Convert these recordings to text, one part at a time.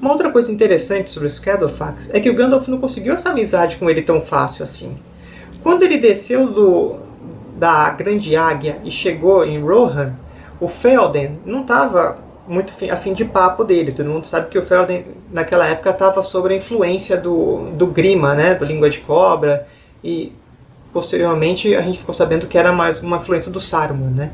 Uma outra coisa interessante sobre o Shadowfax é que o Gandalf não conseguiu essa amizade com ele tão fácil assim. Quando ele desceu do, da Grande Águia e chegou em Rohan, o Felden não estava muito a fim de papo dele. Todo mundo sabe que o Felden, naquela época, estava sob a influência do, do Grima, né, do Língua de Cobra, e posteriormente a gente ficou sabendo que era mais uma influência do Saruman, né.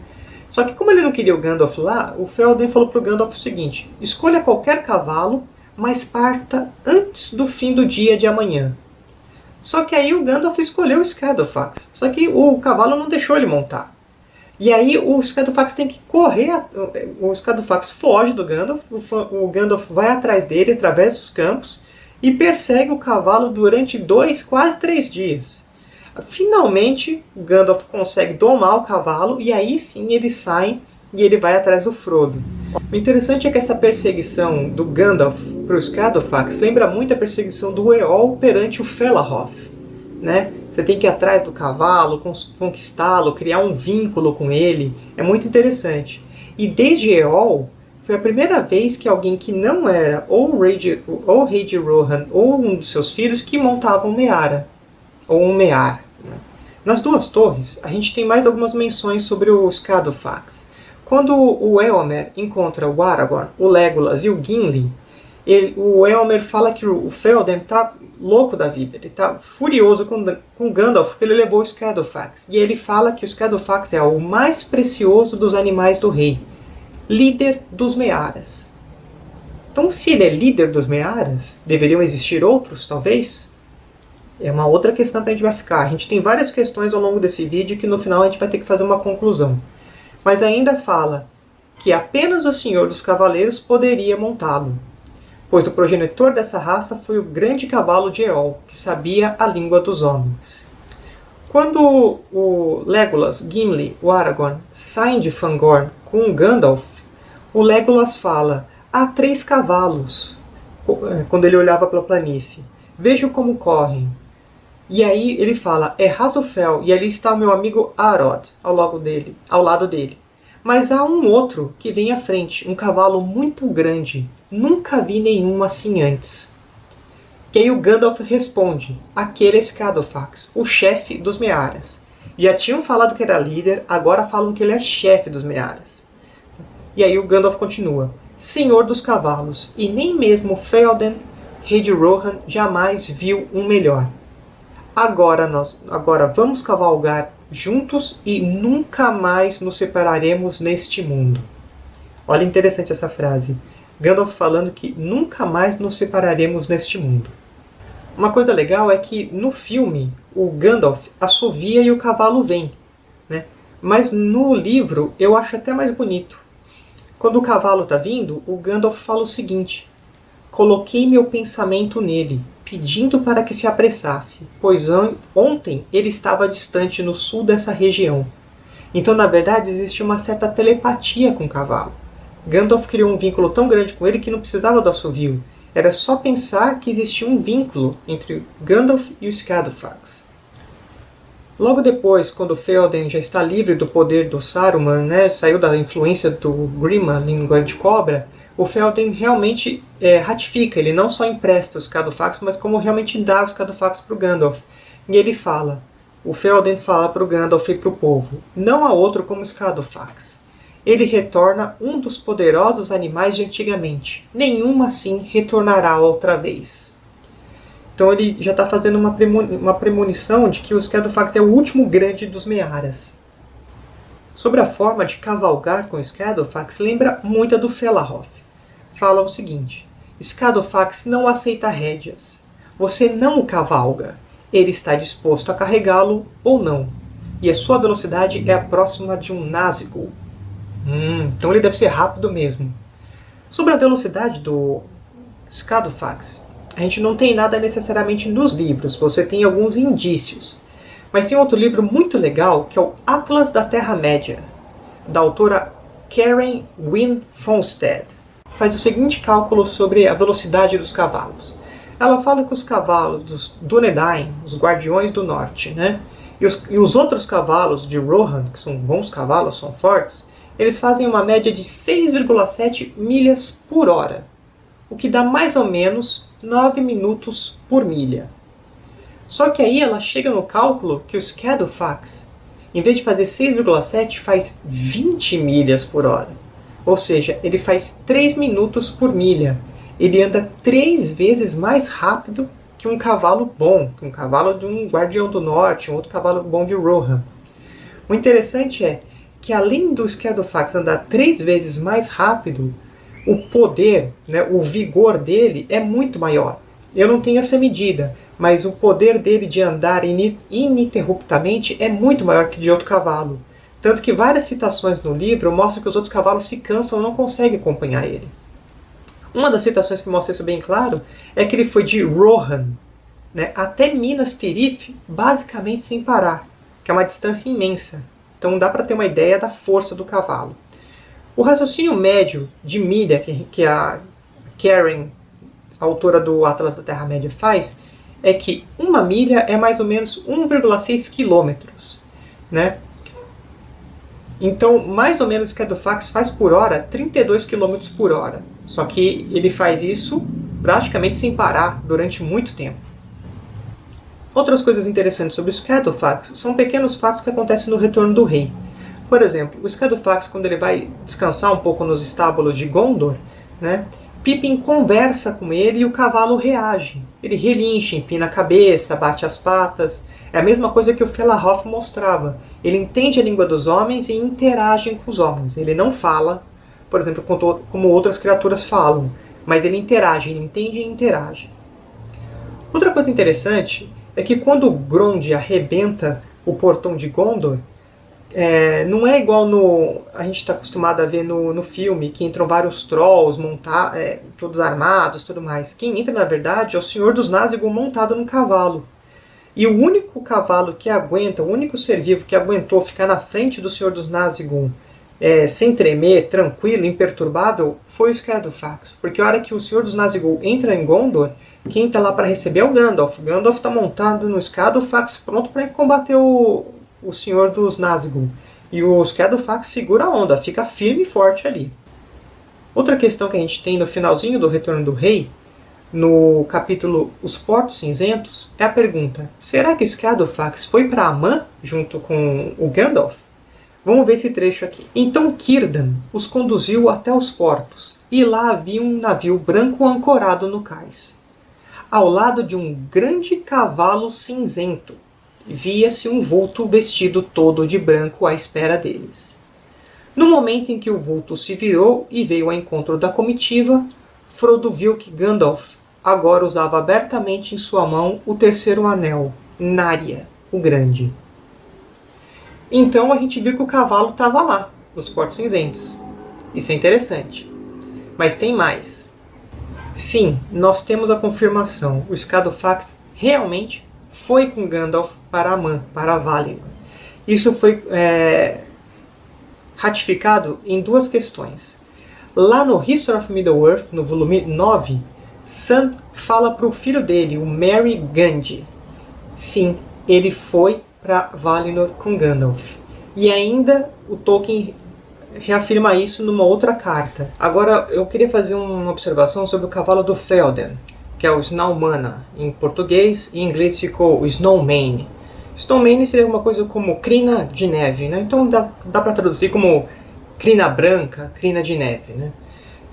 Só que como ele não queria o Gandalf lá, o Felden falou para o Gandalf o seguinte, escolha qualquer cavalo, mas parta antes do fim do dia de amanhã. Só que aí o Gandalf escolheu o Shadowfax, só que o cavalo não deixou ele montar. E aí o Scadofax tem que correr, o Scadofax foge do Gandalf, o Gandalf vai atrás dele através dos campos e persegue o cavalo durante dois, quase três dias. Finalmente, Gandalf consegue domar o cavalo e aí sim eles saem e ele vai atrás do Frodo. O interessante é que essa perseguição do Gandalf para o Scadofax lembra muito a perseguição do Eol perante o Felahoth né? Você tem que ir atrás do cavalo, conquistá-lo, criar um vínculo com ele. É muito interessante. E desde Eol, foi a primeira vez que alguém que não era ou o rei de, ou rei de Rohan ou um dos seus filhos que montava um Meara, ou um Mear. Né? Nas duas torres, a gente tem mais algumas menções sobre o Scadofax. Quando o Eomer encontra o Aragorn, o Legolas e o Gimli, ele, o Elmer fala que o Felden está louco da vida, ele está furioso com, com Gandalf porque ele levou o Shadowfax. E ele fala que o Shadowfax é o mais precioso dos animais do rei, líder dos Mearas. Então se ele é líder dos Mearas, deveriam existir outros, talvez? É uma outra questão que a gente vai ficar. A gente tem várias questões ao longo desse vídeo que no final a gente vai ter que fazer uma conclusão. Mas ainda fala que apenas o Senhor dos Cavaleiros poderia montá-lo pois o progenitor dessa raça foi o grande cavalo de Eol, que sabia a língua dos homens. Quando o Legolas, Gimli, o Aragorn saem de Fangorn com Gandalf, o Legolas fala, há três cavalos, eh, quando ele olhava pela planície. Vejo como correm. E aí ele fala, é Razofel, e ali está o meu amigo Arod, ao lado dele. Ao lado dele. Mas há um outro que vem à frente, um cavalo muito grande, Nunca vi nenhum assim antes. Que aí o Gandalf responde, aquele é Scadofax, o chefe dos Mearas. Já tinham falado que era líder, agora falam que ele é chefe dos Mearas. E aí o Gandalf continua, Senhor dos Cavalos, e nem mesmo Felden, rei de Rohan, jamais viu um melhor. Agora, nós, agora vamos cavalgar juntos e nunca mais nos separaremos neste mundo. Olha interessante essa frase. Gandalf falando que nunca mais nos separaremos neste mundo. Uma coisa legal é que no filme o Gandalf assovia e o cavalo vem. Né? Mas no livro eu acho até mais bonito. Quando o cavalo está vindo, o Gandalf fala o seguinte. Coloquei meu pensamento nele, pedindo para que se apressasse, pois ontem ele estava distante no sul dessa região. Então, na verdade, existe uma certa telepatia com o cavalo. Gandalf criou um vínculo tão grande com ele que não precisava do assovio. Era só pensar que existia um vínculo entre Gandalf e o Scadofax. Logo depois, quando Theoden já está livre do poder do Saruman, né, saiu da influência do Grima, língua de cobra, o Theoden realmente é, ratifica, ele não só empresta os Scadofax, mas como realmente dá os Scadofax para o Gandalf. E ele fala, o Theoden fala para o Gandalf e para o povo, não há outro como Scadofax ele retorna um dos poderosos animais de antigamente. Nenhum assim retornará outra vez. Então ele já está fazendo uma, uma premonição de que o Scadofax é o último grande dos Mearas. Sobre a forma de cavalgar com o Scadofax, lembra muito a do Felahoth. Fala o seguinte, Scadofax não aceita rédeas. Você não o cavalga. Ele está disposto a carregá-lo ou não. E a sua velocidade é a próxima de um Nazgûl, Hum, então ele deve ser rápido mesmo. Sobre a velocidade do Scadofax, a gente não tem nada necessariamente nos livros, você tem alguns indícios. Mas tem outro livro muito legal, que é o Atlas da Terra-média, da autora Karen Wynne Fonstead. Faz o seguinte cálculo sobre a velocidade dos cavalos. Ela fala que os cavalos dos Dúnedain, os Guardiões do Norte, né? E os, e os outros cavalos de Rohan, que são bons cavalos, são fortes, eles fazem uma média de 6,7 milhas por hora. o que dá mais ou menos 9 minutos por milha. Só que aí ela chega no cálculo que o Scadofax, em vez de fazer 6,7, faz 20 milhas por hora. Ou seja, ele faz 3 minutos por milha. Ele anda 3 vezes mais rápido que um cavalo bom, que um cavalo de um Guardião do Norte, um outro cavalo bom de Rohan. O interessante é que além do Scadofax andar 3 vezes mais rápido, o poder, né, o vigor dele é muito maior. Eu não tenho essa medida, mas o poder dele de andar ininterruptamente é muito maior que de outro cavalo. Tanto que várias citações no livro mostram que os outros cavalos se cansam e não conseguem acompanhar ele. Uma das citações que mostra isso bem claro é que ele foi de Rohan né, até Minas Tirith basicamente sem parar, que é uma distância imensa. Então dá para ter uma ideia da força do cavalo. O raciocínio médio de milha que, que a Karen, autora do Atlas da Terra-média, faz é que uma milha é mais ou menos 1,6 quilômetros. Né? Então, mais ou menos o Scadofax faz por hora 32 km por hora. Só que ele faz isso praticamente sem parar durante muito tempo. Outras coisas interessantes sobre o Scadofax são pequenos fatos que acontecem no Retorno do Rei. Por exemplo, o Scadofax, quando ele vai descansar um pouco nos estábulos de Gondor, né, Pippin conversa com ele e o cavalo reage. Ele relincha, empina a cabeça, bate as patas. É a mesma coisa que o Felahoff mostrava. Ele entende a língua dos homens e interage com os homens. Ele não fala, por exemplo, como outras criaturas falam, mas ele interage, ele entende e interage. Outra coisa interessante é que quando Grond arrebenta o portão de Gondor, é, não é igual no a gente está acostumado a ver no, no filme, que entram vários trolls, montar, é, todos armados tudo mais. Quem entra, na verdade, é o Senhor dos Nazgûl montado num cavalo. E o único cavalo que aguenta, o único ser vivo que aguentou ficar na frente do Senhor dos Nazgûl é, sem tremer, tranquilo, imperturbável, foi o Scadofax. Porque a hora que o Senhor dos Nazgûl entra em Gondor, quem está lá para receber é o Gandalf. O Gandalf está montado no Scadofax, pronto para combater o, o Senhor dos Nazgûl. E o Scadofax segura a onda, fica firme e forte ali. Outra questão que a gente tem no finalzinho do Retorno do Rei, no capítulo Os Portos Cinzentos, é a pergunta: será que Scadofax foi para Amã junto com o Gandalf? Vamos ver esse trecho aqui. Então Círdan os conduziu até os portos, e lá havia um navio branco ancorado no cais. Ao lado de um grande cavalo cinzento, via-se um vulto vestido todo de branco à espera deles. No momento em que o vulto se virou e veio ao encontro da comitiva, Frodo viu que Gandalf agora usava abertamente em sua mão o terceiro anel, Narya, o Grande. Então a gente viu que o cavalo estava lá, nos Portos Cinzentos. Isso é interessante. Mas tem mais. Sim, nós temos a confirmação. O Scadofax realmente foi com Gandalf para Amã, para Valinor. Isso foi é, ratificado em duas questões. Lá no History of Middle-earth, no volume 9, Sam fala para o filho dele, o Merry Gandhi. Sim, ele foi para Valinor com Gandalf. E ainda o Tolkien reafirma isso numa outra carta. Agora, eu queria fazer uma observação sobre o cavalo do Felden que é o Snowmana em português, e em inglês ficou o Snowmane. Snowmane seria uma coisa como crina de neve, né? então dá, dá para traduzir como crina branca, crina de neve. Né?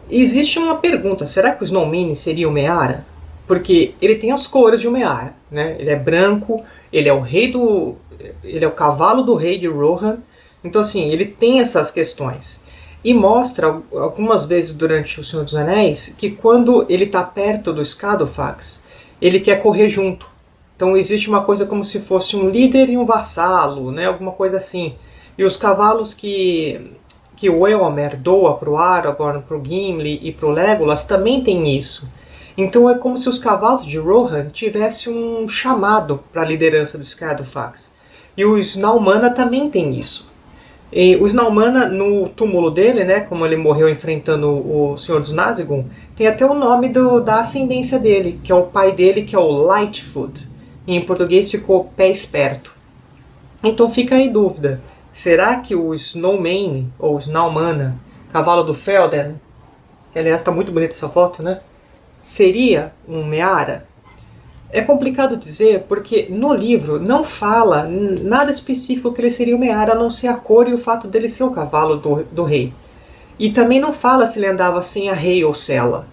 Existe uma pergunta, será que o Snowmane seria o Meara? Porque ele tem as cores de um Meara, né? ele é branco, ele é o rei do... ele é o cavalo do rei de Rohan, então assim, ele tem essas questões. E mostra algumas vezes durante O Senhor dos Anéis que quando ele está perto do Scadofax, ele quer correr junto. Então existe uma coisa como se fosse um líder e um vassalo, né? alguma coisa assim. E os cavalos que, que o Eomer doa para o Aragorn, para o Gimli e para o Legolas também tem isso. Então é como se os cavalos de Rohan tivessem um chamado para a liderança do Scadofax. E o Snaumana também tem isso. E o Snaumana, no túmulo dele, né, como ele morreu enfrentando o Senhor dos Nazgûl, tem até o nome do, da ascendência dele, que é o pai dele, que é o Lightfoot. E em português ficou pé esperto. Então fica aí dúvida. Será que o Snowmane, ou Snaumana, cavalo do Felden, que aliás está muito bonita essa foto, né? seria um Meara? É complicado dizer porque no livro não fala nada específico que ele seria o Meara, a não ser a cor e o fato dele ser o cavalo do, do rei. E também não fala se ele andava sem a rei ou cela.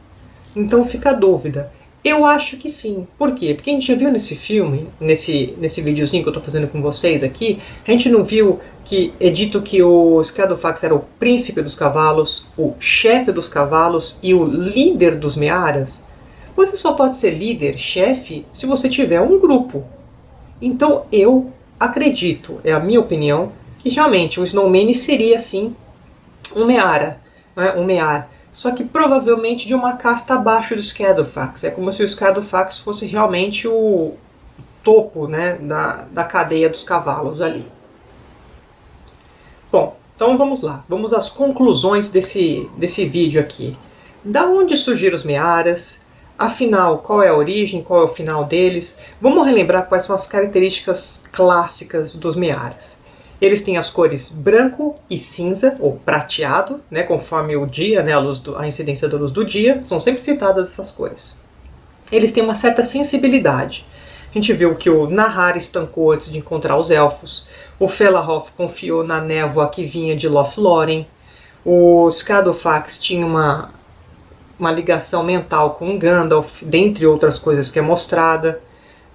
Então fica a dúvida. Eu acho que sim. Por quê? Porque a gente já viu nesse filme, nesse, nesse videozinho que eu estou fazendo com vocês aqui, a gente não viu que é dito que o Scadofax era o príncipe dos cavalos, o chefe dos cavalos e o líder dos Mearas? Você só pode ser líder, chefe, se você tiver um grupo. Então eu acredito, é a minha opinião, que realmente o Snowman seria sim um Meara, né? um Mear. Só que provavelmente de uma casta abaixo do Scadofax. É como se o Scadofax fosse realmente o topo né, da, da cadeia dos cavalos ali. Bom, então vamos lá. Vamos às conclusões desse, desse vídeo aqui. Da onde surgiram os Mearas? Afinal, qual é a origem, qual é o final deles? Vamos relembrar quais são as características clássicas dos mearas. Eles têm as cores branco e cinza, ou prateado, né, conforme o dia, né, a, luz do, a incidência da luz do dia, são sempre citadas essas cores. Eles têm uma certa sensibilidade. A gente viu que o Nahar estancou antes de encontrar os elfos, o Felahoff confiou na névoa que vinha de Lothlórien, o Scadofax tinha uma uma ligação mental com Gandalf, dentre outras coisas que é mostrada.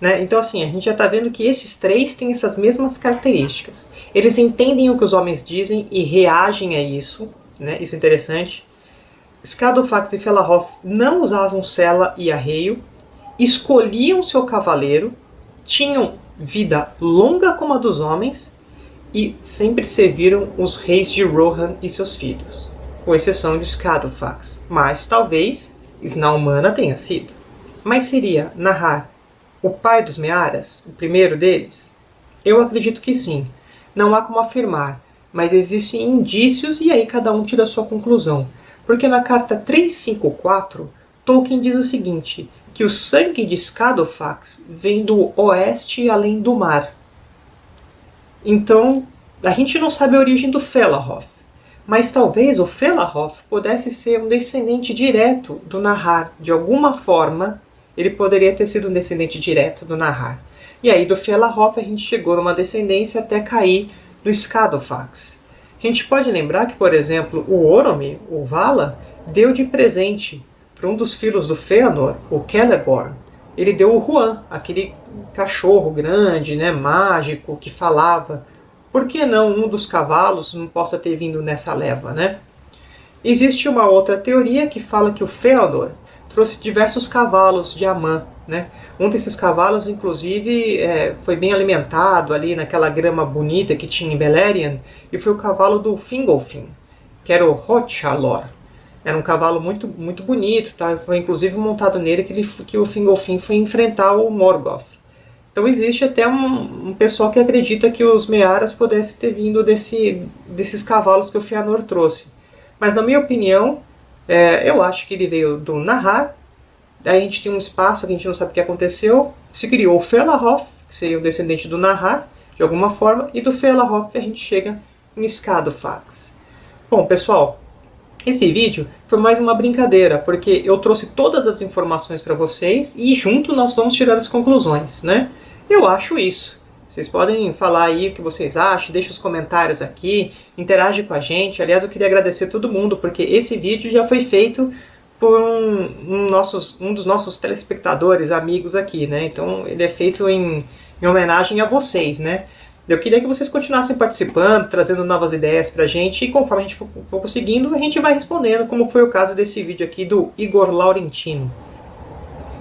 Né? Então, assim, a gente já está vendo que esses três têm essas mesmas características. Eles entendem o que os homens dizem e reagem a isso. Né? Isso é interessante. Scadofax e Felahoff não usavam sela e arreio, escolhiam seu cavaleiro, tinham vida longa como a dos homens e sempre serviram os reis de Rohan e seus filhos com exceção de Scadofax, mas talvez Snaumana tenha sido. Mas seria Nahar o pai dos Mearas, o primeiro deles? Eu acredito que sim. Não há como afirmar, mas existem indícios e aí cada um tira a sua conclusão. Porque na carta 354, Tolkien diz o seguinte, que o sangue de Scadofax vem do oeste além do mar. Então, a gente não sabe a origem do Felahoff. Mas talvez o Felahoff pudesse ser um descendente direto do Nahar. De alguma forma, ele poderia ter sido um descendente direto do Nahar. E aí do Felahoff a gente chegou numa descendência até cair no Scadofax. A gente pode lembrar que, por exemplo, o Orome, o Vala, deu de presente para um dos filhos do Fëanor, o Celeborn, ele deu o Juan, aquele cachorro grande, né, mágico, que falava por que não um dos cavalos não possa ter vindo nessa leva, né? Existe uma outra teoria que fala que o Feodor trouxe diversos cavalos de Amã, né? Um desses cavalos, inclusive, é, foi bem alimentado ali naquela grama bonita que tinha em Beleriand, e foi o cavalo do Fingolfin, que era o Hotchalor. Era um cavalo muito, muito bonito, tá? foi inclusive montado nele que, ele, que o Fingolfin foi enfrentar o Morgoth. Então existe até um, um, pessoal que acredita que os Mearas pudessem ter vindo desse, desses cavalos que o Fëanor trouxe. Mas na minha opinião, é, eu acho que ele veio do Nahar, daí a gente tem um espaço que a gente não sabe o que aconteceu, se criou o Felahoff, que seria o descendente do Nahar, de alguma forma, e do Felahoff a gente chega em Scadofax. Bom, pessoal, esse vídeo foi mais uma brincadeira, porque eu trouxe todas as informações para vocês e junto nós vamos tirar as conclusões, né? Eu acho isso. Vocês podem falar aí o que vocês acham, deixa os comentários aqui, interage com a gente. Aliás, eu queria agradecer todo mundo, porque esse vídeo já foi feito por um, um, nossos, um dos nossos telespectadores, amigos aqui, né? Então ele é feito em, em homenagem a vocês, né? Eu queria que vocês continuassem participando, trazendo novas ideias pra gente, e conforme a gente for, for conseguindo, a gente vai respondendo, como foi o caso desse vídeo aqui do Igor Laurentino.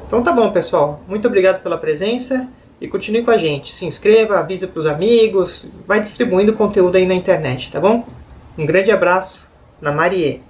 Então tá bom, pessoal. Muito obrigado pela presença e continue com a gente. Se inscreva, avise para os amigos, vai distribuindo conteúdo aí na internet, tá bom? Um grande abraço, na Marie.